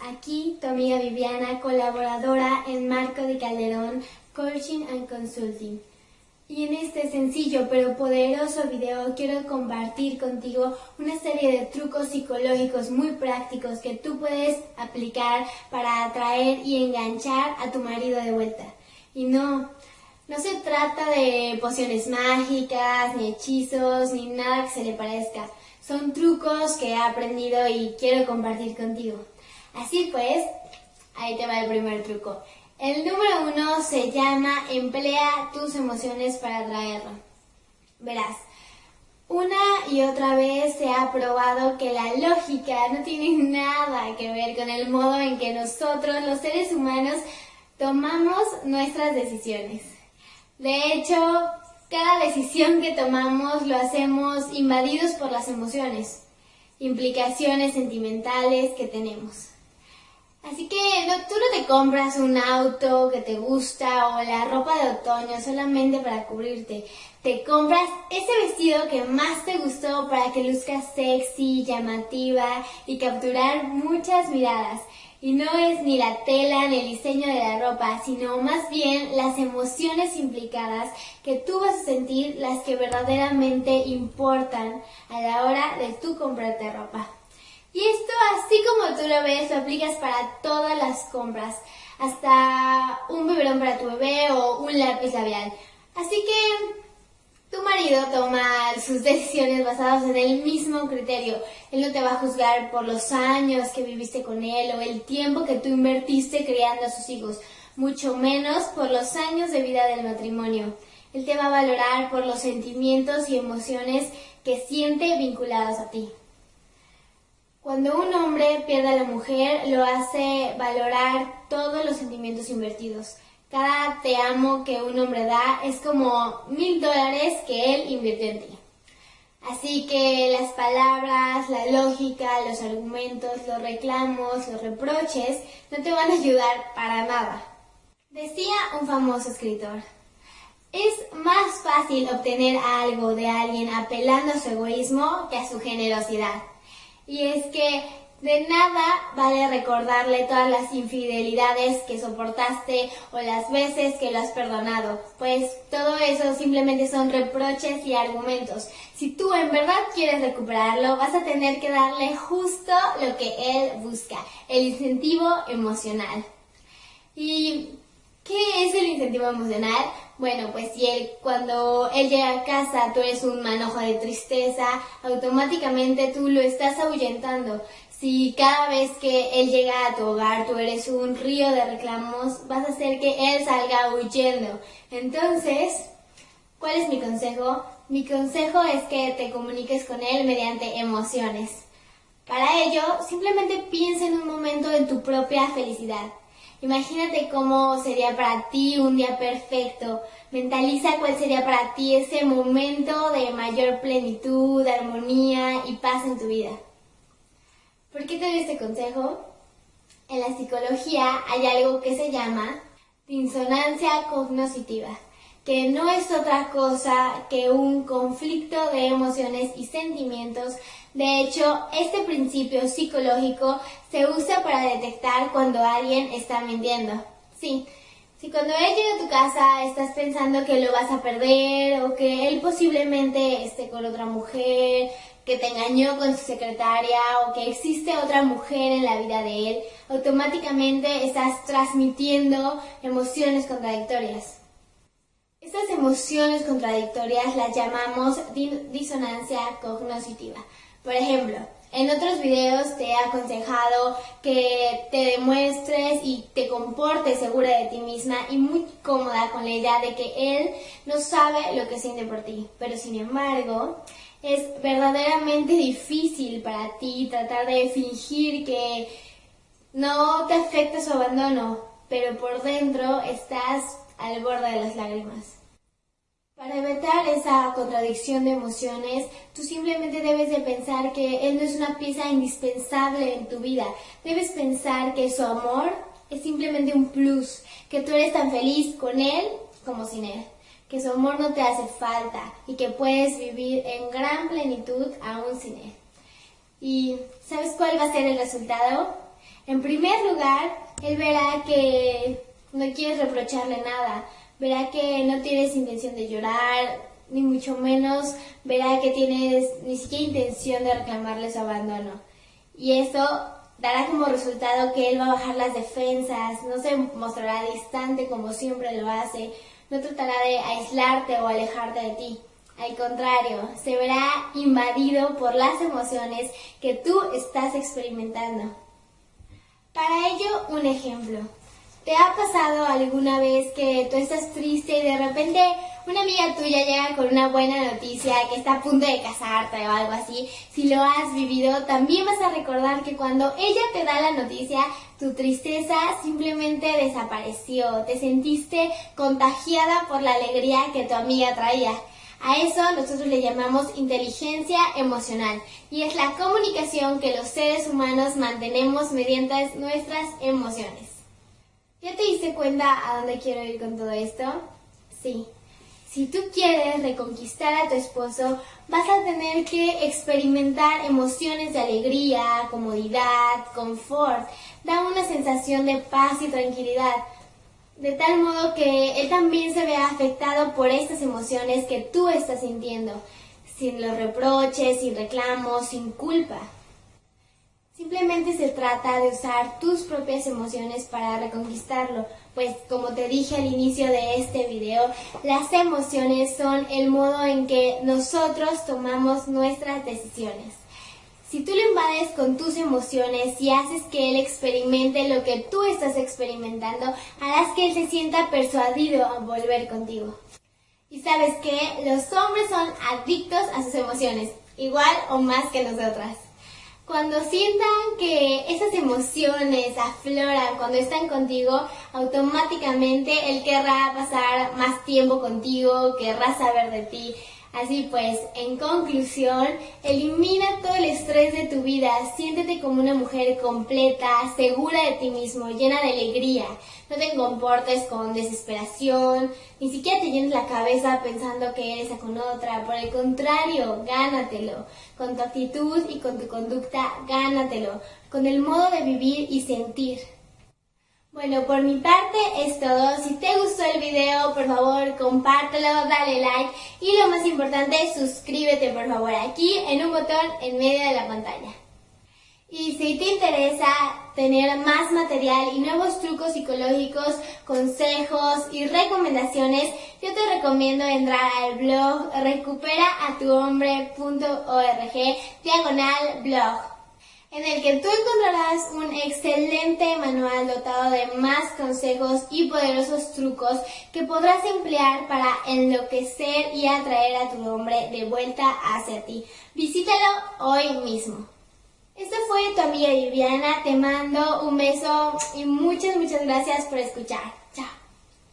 Aquí tu amiga Viviana, colaboradora en Marco de Calderón Coaching and Consulting. Y en este sencillo pero poderoso video quiero compartir contigo una serie de trucos psicológicos muy prácticos que tú puedes aplicar para atraer y enganchar a tu marido de vuelta. Y no, no se trata de pociones mágicas, ni hechizos, ni nada que se le parezca. Son trucos que he aprendido y quiero compartir contigo. Así pues, ahí te va el primer truco. El número uno se llama emplea tus emociones para atraerlo. Verás, una y otra vez se ha probado que la lógica no tiene nada que ver con el modo en que nosotros, los seres humanos, tomamos nuestras decisiones. De hecho, cada decisión que tomamos lo hacemos invadidos por las emociones, implicaciones sentimentales que tenemos. Así que no, tú no te compras un auto que te gusta o la ropa de otoño solamente para cubrirte. Te compras ese vestido que más te gustó para que luzcas sexy, llamativa y capturar muchas miradas. Y no es ni la tela ni el diseño de la ropa, sino más bien las emociones implicadas que tú vas a sentir las que verdaderamente importan a la hora de tú comprarte ropa. Y esto, así como tú lo ves, lo aplicas para todas las compras, hasta un biberón para tu bebé o un lápiz labial. Así que tu marido toma sus decisiones basadas en el mismo criterio. Él no te va a juzgar por los años que viviste con él o el tiempo que tú invertiste criando a sus hijos, mucho menos por los años de vida del matrimonio. Él te va a valorar por los sentimientos y emociones que siente vinculados a ti. Cuando un hombre pierde a la mujer, lo hace valorar todos los sentimientos invertidos. Cada te amo que un hombre da es como mil dólares que él invirtió en ti. Así que las palabras, la lógica, los argumentos, los reclamos, los reproches no te van a ayudar para nada. Decía un famoso escritor, es más fácil obtener algo de alguien apelando a su egoísmo que a su generosidad. Y es que de nada vale recordarle todas las infidelidades que soportaste o las veces que lo has perdonado, pues todo eso simplemente son reproches y argumentos. Si tú en verdad quieres recuperarlo, vas a tener que darle justo lo que él busca, el incentivo emocional. ¿Y qué es el incentivo emocional? Bueno, pues si él, cuando él llega a casa, tú eres un manojo de tristeza, automáticamente tú lo estás ahuyentando. Si cada vez que él llega a tu hogar tú eres un río de reclamos, vas a hacer que él salga huyendo. Entonces, ¿cuál es mi consejo? Mi consejo es que te comuniques con él mediante emociones. Para ello, simplemente piensa en un momento en tu propia felicidad. Imagínate cómo sería para ti un día perfecto. Mentaliza cuál sería para ti ese momento de mayor plenitud, armonía y paz en tu vida. ¿Por qué te doy este consejo? En la psicología hay algo que se llama disonancia cognoscitiva, que no es otra cosa que un conflicto de emociones y sentimientos. De hecho, este principio psicológico se usa para detectar cuando alguien está mintiendo. Sí, si cuando él llega a tu casa estás pensando que lo vas a perder o que él posiblemente esté con otra mujer, que te engañó con su secretaria o que existe otra mujer en la vida de él, automáticamente estás transmitiendo emociones contradictorias. Estas emociones contradictorias las llamamos disonancia cognoscitiva. Por ejemplo, en otros videos te he aconsejado que te demuestres y te comportes segura de ti misma y muy cómoda con la idea de que él no sabe lo que siente por ti. Pero sin embargo, es verdaderamente difícil para ti tratar de fingir que no te afecta su abandono, pero por dentro estás al borde de las lágrimas. Para evitar esa contradicción de emociones, tú simplemente debes de pensar que él no es una pieza indispensable en tu vida. Debes pensar que su amor es simplemente un plus, que tú eres tan feliz con él como sin él que su amor no te hace falta y que puedes vivir en gran plenitud aún sin él. ¿Y sabes cuál va a ser el resultado? En primer lugar, él verá que no quieres reprocharle nada, verá que no tienes intención de llorar, ni mucho menos verá que tienes ni siquiera intención de reclamarle su abandono. Y eso dará como resultado que él va a bajar las defensas, no se mostrará distante como siempre lo hace, no tratará de aislarte o alejarte de ti. Al contrario, se verá invadido por las emociones que tú estás experimentando. Para ello, un ejemplo. ¿Te ha pasado alguna vez que tú estás triste y de repente una amiga tuya llega con una buena noticia que está a punto de casarte o algo así? Si lo has vivido, también vas a recordar que cuando ella te da la noticia, tu tristeza simplemente desapareció, te sentiste contagiada por la alegría que tu amiga traía. A eso nosotros le llamamos inteligencia emocional y es la comunicación que los seres humanos mantenemos mediante nuestras emociones. ¿Ya te diste cuenta a dónde quiero ir con todo esto? Sí. Si tú quieres reconquistar a tu esposo, vas a tener que experimentar emociones de alegría, comodidad, confort. Da una sensación de paz y tranquilidad de tal modo que él también se vea afectado por estas emociones que tú estás sintiendo, sin los reproches, sin reclamos, sin culpa. Simplemente se trata de usar tus propias emociones para reconquistarlo, pues como te dije al inicio de este video, las emociones son el modo en que nosotros tomamos nuestras decisiones. Si tú lo invades con tus emociones y haces que él experimente lo que tú estás experimentando, harás que él se sienta persuadido a volver contigo. Y sabes que los hombres son adictos a sus emociones, igual o más que nosotras. Cuando sientan que esas emociones afloran cuando están contigo, automáticamente él querrá pasar más tiempo contigo, querrá saber de ti, Así pues, en conclusión, elimina todo el estrés de tu vida, siéntete como una mujer completa, segura de ti mismo, llena de alegría. No te comportes con desesperación, ni siquiera te llenes la cabeza pensando que eres con otra. Por el contrario, gánatelo. Con tu actitud y con tu conducta, gánatelo. Con el modo de vivir y sentir. Bueno, por mi parte es todo. Si te gustó el video, por favor, compártelo, dale like y lo más importante, suscríbete por favor aquí en un botón en medio de la pantalla. Y si te interesa tener más material y nuevos trucos psicológicos, consejos y recomendaciones, yo te recomiendo entrar al blog recuperaatuhombre.org diagonal blog en el que tú encontrarás un excelente manual dotado de más consejos y poderosos trucos que podrás emplear para enloquecer y atraer a tu hombre de vuelta hacia ti. Visítalo hoy mismo. Esta fue tu amiga Viviana, te mando un beso y muchas, muchas gracias por escuchar.